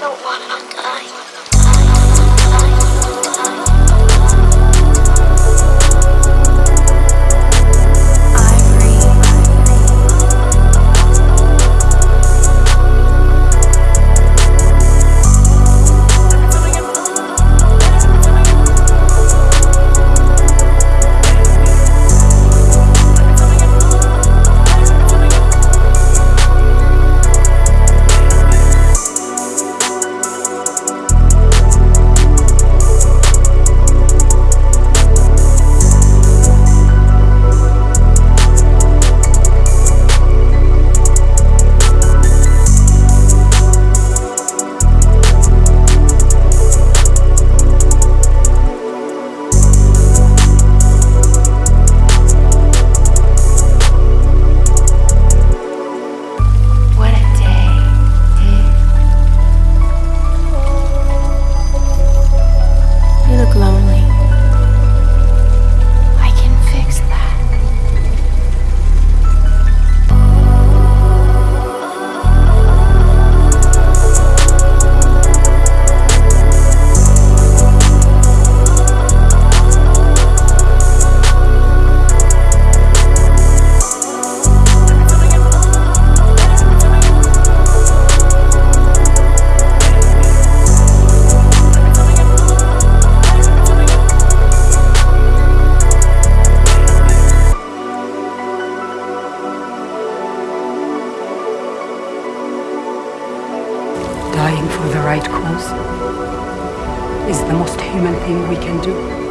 don't want to die. Dying for the right cause is the most human thing we can do.